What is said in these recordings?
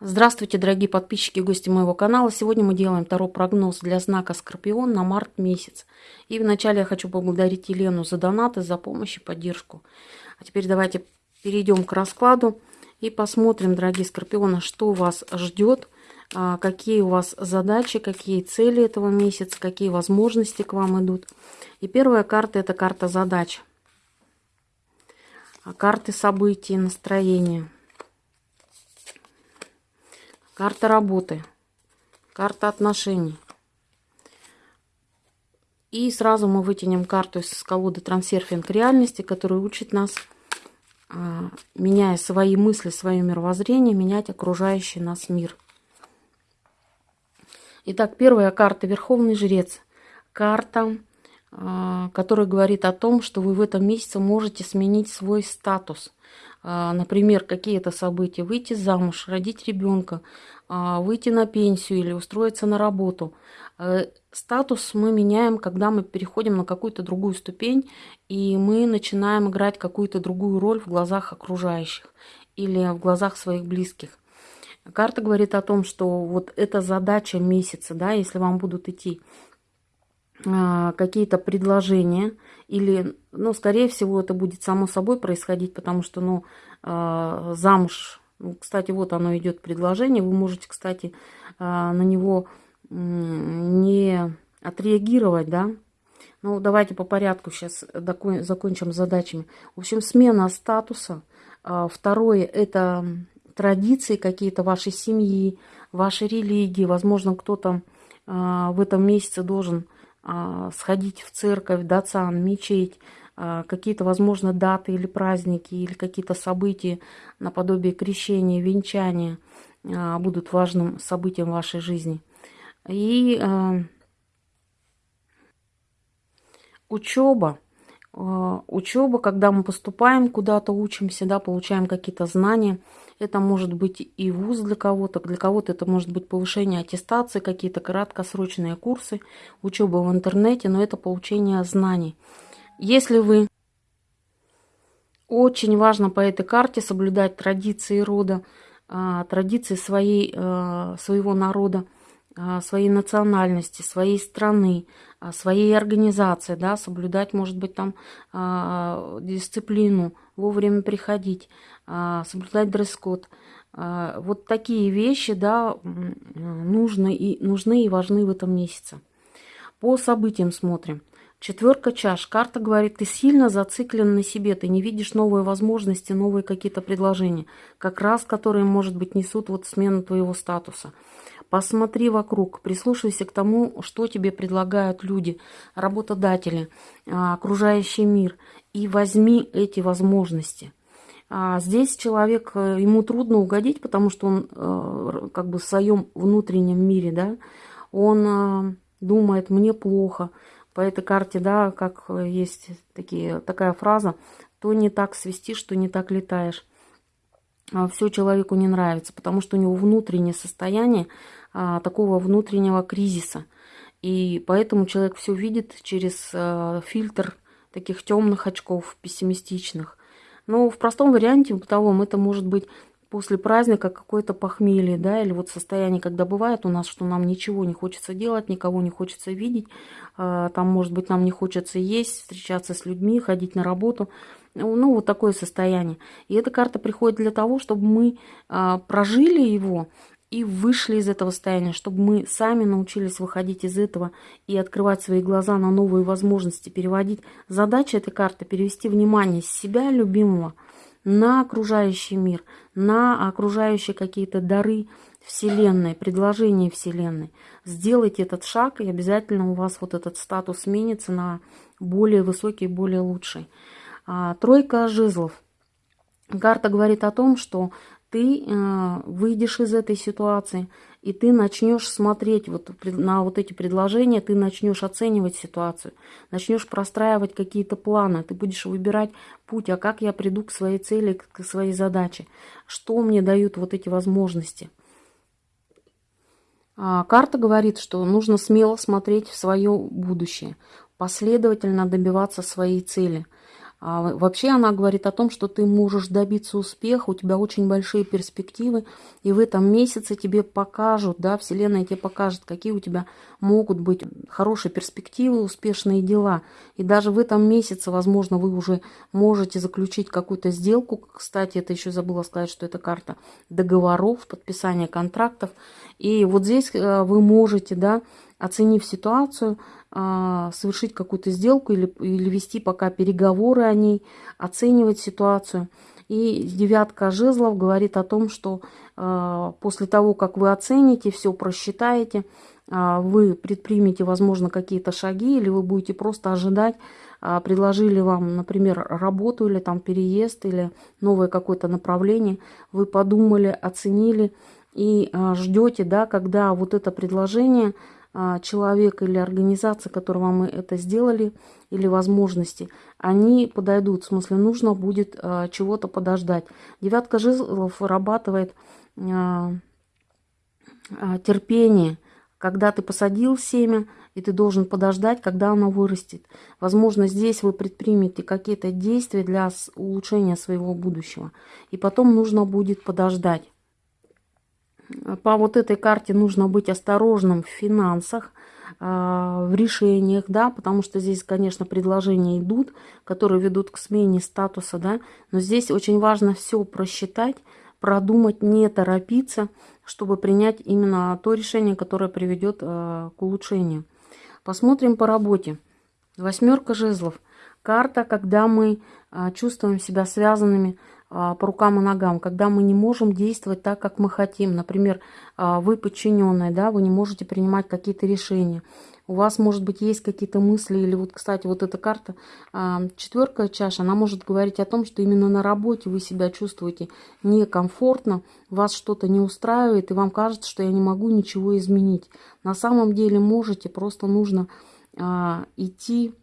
Здравствуйте, дорогие подписчики и гости моего канала. Сегодня мы делаем второй прогноз для знака Скорпион на март месяц. И вначале я хочу поблагодарить Елену за донаты, за помощь и поддержку. А теперь давайте перейдем к раскладу и посмотрим, дорогие Скорпионы, что вас ждет, а, какие у вас задачи, какие цели этого месяца, какие возможности к вам идут. И первая карта – это карта задач. Карты событий, настроения. Карта работы. Карта отношений. И сразу мы вытянем карту из колоды трансерфинг реальности, которая учит нас, а, меняя свои мысли, свое мировоззрение, менять окружающий нас мир. Итак, первая карта Верховный Жрец. Карта, а, которая говорит о том, что вы в этом месяце можете сменить свой статус – а, например, какие-то события, выйти замуж, родить ребенка, а, выйти на пенсию или устроиться на работу. Э, статус мы меняем, когда мы переходим на какую-то другую ступень, и мы начинаем играть какую-то другую роль в глазах окружающих или в глазах своих близких. Карта говорит о том, что вот эта задача месяца, да, если вам будут идти какие-то предложения или, ну, скорее всего, это будет само собой происходить, потому что, ну, а, замуж, ну, кстати, вот оно идет предложение, вы можете, кстати, а, на него не отреагировать, да, ну, давайте по порядку сейчас закончим задачами. В общем, смена статуса. Второе – это традиции какие-то вашей семьи, вашей религии. Возможно, кто-то в этом месяце должен а, сходить в церковь, дацан, мечеть, а, какие-то, возможно, даты или праздники, или какие-то события наподобие крещения, венчания а, будут важным событием вашей жизни. И учеба. Учеба, когда мы поступаем куда-то, учимся, да, получаем какие-то знания – это может быть и вуз для кого-то, для кого-то это может быть повышение аттестации, какие-то краткосрочные курсы, учеба в интернете, но это получение знаний. Если вы очень важно по этой карте соблюдать традиции рода, а, традиции своей, а, своего народа, а, своей национальности, своей страны, своей организации, да, соблюдать, может быть, там дисциплину, вовремя приходить, а, соблюдать дресс-код. А, вот такие вещи да, нужны, и, нужны и важны в этом месяце. По событиям смотрим. Четверка чаш. Карта говорит, ты сильно зациклен на себе, ты не видишь новые возможности, новые какие-то предложения, как раз которые, может быть, несут вот смену твоего статуса. Посмотри вокруг, прислушайся к тому, что тебе предлагают люди, работодатели, а, окружающий мир, и возьми эти возможности – а здесь человек, э, ему трудно угодить, потому что он э, как бы в своем внутреннем мире, да, он э, думает, мне плохо. По этой карте, да, как есть такие, такая фраза, то не так свистишь, что не так летаешь. А Все человеку не нравится, потому что у него внутреннее состояние а, такого внутреннего кризиса. И поэтому человек все видит через фильтр таких темных очков, пессимистичных. Но в простом варианте, бытовом, это может быть после праздника какое-то похмелье, да, или вот состояние, когда бывает у нас, что нам ничего не хочется делать, никого не хочется видеть, а, там, может быть, нам не хочется есть, встречаться с людьми, ходить на работу, ну, вот такое состояние. И эта карта приходит для того, чтобы мы а, прожили его, и вышли из этого состояния, чтобы мы сами научились выходить из этого и открывать свои глаза на новые возможности, переводить. Задача этой карты – перевести внимание с себя, любимого, на окружающий мир, на окружающие какие-то дары Вселенной, предложения Вселенной. Сделайте этот шаг, и обязательно у вас вот этот статус сменится на более высокий, более лучший. А, тройка жезлов. Карта говорит о том, что ты э, выйдешь из этой ситуации, и ты начнешь смотреть вот на вот эти предложения, ты начнешь оценивать ситуацию, начнешь простраивать какие-то планы, ты будешь выбирать путь, а как я приду к своей цели, к своей задаче, что мне дают вот эти возможности. А карта говорит, что нужно смело смотреть в свое будущее, последовательно добиваться своей цели – А вообще она говорит о том, что ты можешь добиться успеха, у тебя очень большие перспективы, и в этом месяце тебе покажут, да, Вселенная тебе покажет, какие у тебя могут быть хорошие перспективы, успешные дела. И даже в этом месяце, возможно, вы уже можете заключить какую-то сделку. Кстати, это еще забыла сказать, что это карта договоров, подписания контрактов. И вот здесь э, вы можете, да, оценив ситуацию, а, совершить какую-то сделку или, или вести пока переговоры о ней, оценивать ситуацию. И девятка жезлов говорит о том, что э, после того, как вы оцените, все просчитаете, э, вы предпримете, возможно, какие-то шаги, или вы будете просто ожидать, э, предложили вам, например, работу или там переезд, или новое какое-то направление, вы подумали, оценили и э, ждете, да, когда вот это предложение а, человек или организация, которые вам это сделали, или возможности, они подойдут. В смысле, нужно будет а, чего-то подождать. Девятка жезлов вырабатывает а, терпение. Когда ты посадил семя, и ты должен подождать, когда оно вырастет. Возможно, здесь вы предпримете какие-то действия для улучшения своего будущего. И потом нужно будет подождать. По вот этой карте нужно быть осторожным в финансах, а, в решениях, да, потому что здесь, конечно, предложения идут, которые ведут к смене статуса, да, но здесь очень важно все просчитать, продумать, не торопиться, чтобы принять именно то решение, которое приведет а, к улучшению. Посмотрим по работе. Восьмерка жезлов. Карта, когда мы а, чувствуем себя связанными по рукам и ногам, когда мы не можем действовать так, как мы хотим. Например, а, вы подчиненные, да, вы не можете принимать какие-то решения. У вас, может быть, есть какие-то мысли, или вот, кстати, вот эта карта, а, четверка чаша, она может говорить о том, что именно на работе вы себя чувствуете некомфортно, вас что-то не устраивает, и вам кажется, что я не могу ничего изменить. На самом деле можете, просто нужно идти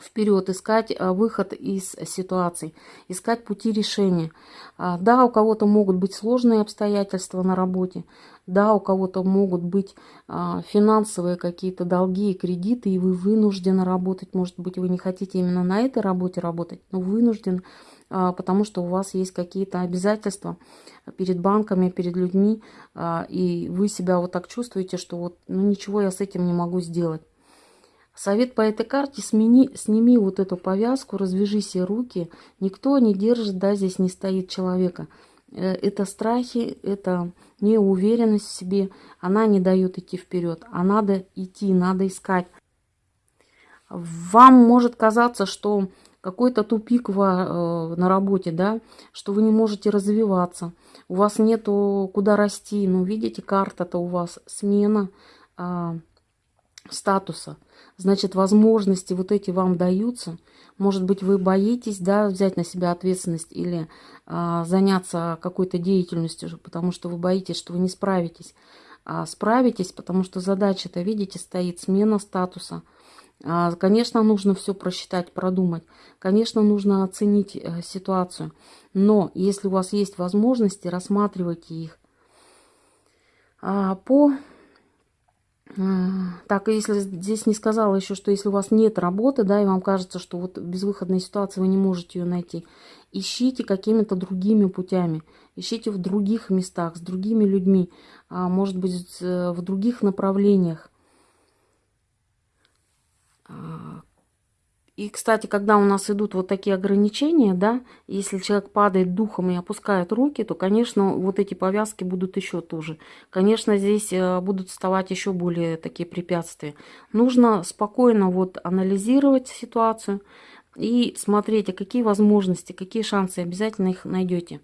вперед, искать а, выход из ситуаций, искать пути решения. А, да, у кого-то могут быть сложные обстоятельства на работе, да, у кого-то могут быть а, финансовые какие-то долги и кредиты, и вы вынуждены работать. Может быть, вы не хотите именно на этой работе работать, но вынуждены, потому что у вас есть какие-то обязательства перед банками, перед людьми, и вы себя вот так чувствуете, что вот ну, ничего я с этим не могу сделать. Совет по этой карте, смени, сними вот эту повязку, развяжи все руки. Никто не держит, да, здесь не стоит человека. Э, это страхи, это неуверенность в себе. Она не дает идти вперед. А надо идти, надо искать. Вам может казаться, что какой-то тупик э, на работе, да, что вы не можете развиваться, у вас нету куда расти. Ну, видите, карта-то у вас смена э, статуса значит, возможности вот эти вам даются. Может быть, вы боитесь, да, взять на себя ответственность или а, заняться какой-то деятельностью, потому что вы боитесь, что вы не справитесь. А справитесь, потому что задача-то, видите, стоит смена статуса. А, конечно, нужно все просчитать, продумать. Конечно, нужно оценить а, ситуацию. Но если у вас есть возможности, рассматривайте их. А, по так, если здесь не сказала еще, что если у вас нет работы, да, и вам кажется, что вот безвыходная ситуация, вы не можете ее найти, ищите какими-то другими путями, ищите в других местах, с другими людьми, а, может быть, в других направлениях. И, кстати, когда у нас идут вот такие ограничения, да, если человек падает духом и опускает руки, то, конечно, вот эти повязки будут еще тоже. Конечно, здесь э, будут вставать еще более такие препятствия. Нужно спокойно вот анализировать ситуацию и смотреть, а какие возможности, какие шансы, обязательно их найдете.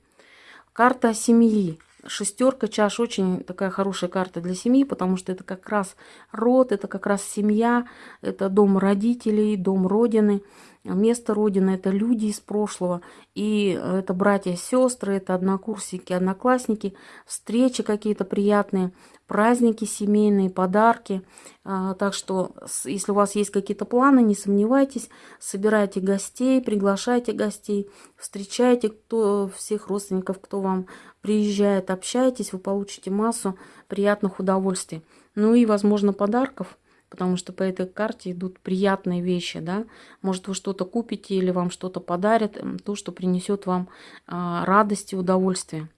Карта семьи. Шестерка чаш очень такая хорошая карта для семьи, потому что это как раз род, это как раз семья, это дом родителей, дом родины. Место Родины – это люди из прошлого, и это братья, сестры, это однокурсники, одноклассники, встречи какие-то приятные, праздники семейные, подарки. А, так что, если у вас есть какие-то планы, не сомневайтесь, собирайте гостей, приглашайте гостей, встречайте кто, всех родственников, кто вам приезжает, общайтесь, вы получите массу приятных удовольствий. Ну и, возможно, подарков – потому что по этой карте идут приятные вещи, да. Может, вы что-то купите или вам что-то подарят, то, что принесет вам а, радость и удовольствие.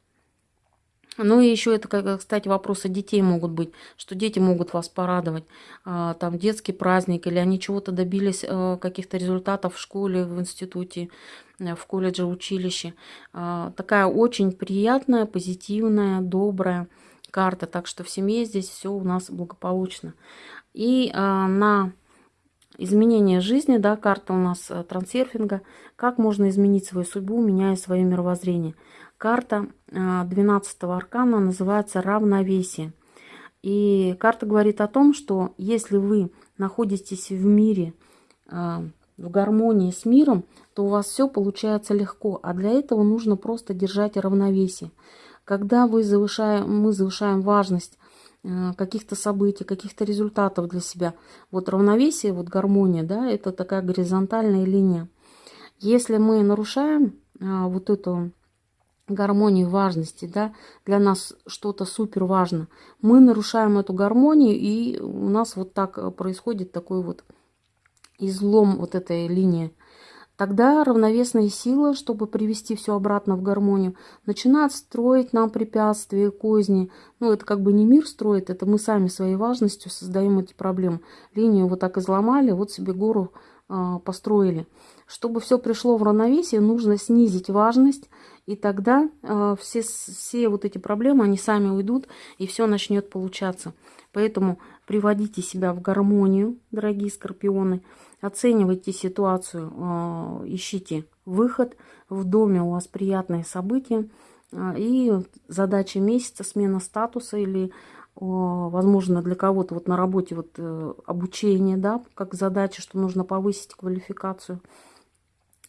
Ну и еще это, кстати, вопросы детей могут быть, что дети могут вас порадовать. А, там детский праздник, или они чего-то добились, э, каких-то результатов в школе, в институте, э, в колледже, училище. А, такая очень приятная, позитивная, добрая карта. Так что в семье здесь все у нас благополучно. И а, на изменение жизни, да, карта у нас э, трансерфинга, как можно изменить свою судьбу, меняя свое мировоззрение – Карта 12 а, аркана называется «Равновесие». И карта говорит о том, что если вы находитесь в мире, а, в гармонии с миром, то у вас все получается легко. А для этого нужно просто держать равновесие. Когда вы завышаем, мы завышаем важность а, каких-то событий, каких-то результатов для себя. Вот равновесие, вот гармония, да, это такая горизонтальная линия. Если мы нарушаем вот эту гармонии важности, да, для нас что-то супер важно. Мы нарушаем эту гармонию, и у нас вот так э, происходит такой вот излом вот этой линии. Тогда равновесная сила, чтобы привести все обратно в гармонию, начинает строить нам препятствия, козни. Ну, это как бы не мир строит, это мы сами своей важностью создаем эти проблемы. Линию вот так изломали, вот себе гору построили. Чтобы все пришло в равновесие, нужно снизить важность, и тогда э, все, все вот эти проблемы, они сами уйдут, и все начнет получаться. Поэтому приводите себя в гармонию, дорогие скорпионы, оценивайте ситуацию, э, ищите выход. В доме у вас приятные события. И задача месяца, смена статуса или возможно, для кого-то вот на работе вот э, обучение, да, как задача, что нужно повысить квалификацию.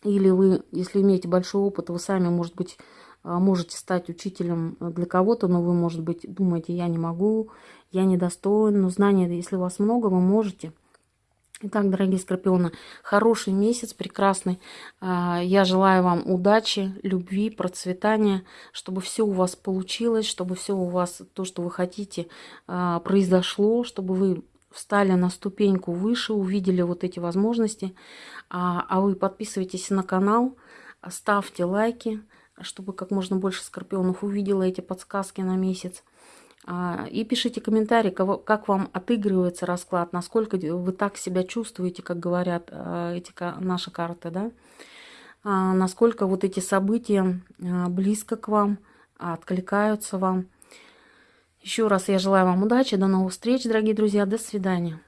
Или вы, если имеете большой опыт, вы сами, может быть, а, можете стать учителем для кого-то, но вы, может быть, думаете, я не могу, я недостоин. Но знания, если у вас много, вы можете. Итак, дорогие скорпионы, хороший месяц, прекрасный. А, я желаю вам удачи, любви, процветания, чтобы все у вас получилось, чтобы все у вас, то, что вы хотите, а, произошло, чтобы вы встали на ступеньку выше, увидели вот эти возможности. А, а вы подписывайтесь на канал, ставьте лайки, чтобы как можно больше скорпионов увидела эти подсказки на месяц. А, и пишите комментарии, как вам отыгрывается расклад, насколько вы так себя чувствуете, как говорят а, эти наши карты, да? А, насколько вот эти события близко к вам, откликаются вам. Еще раз я желаю вам удачи, до новых встреч, дорогие друзья, до свидания.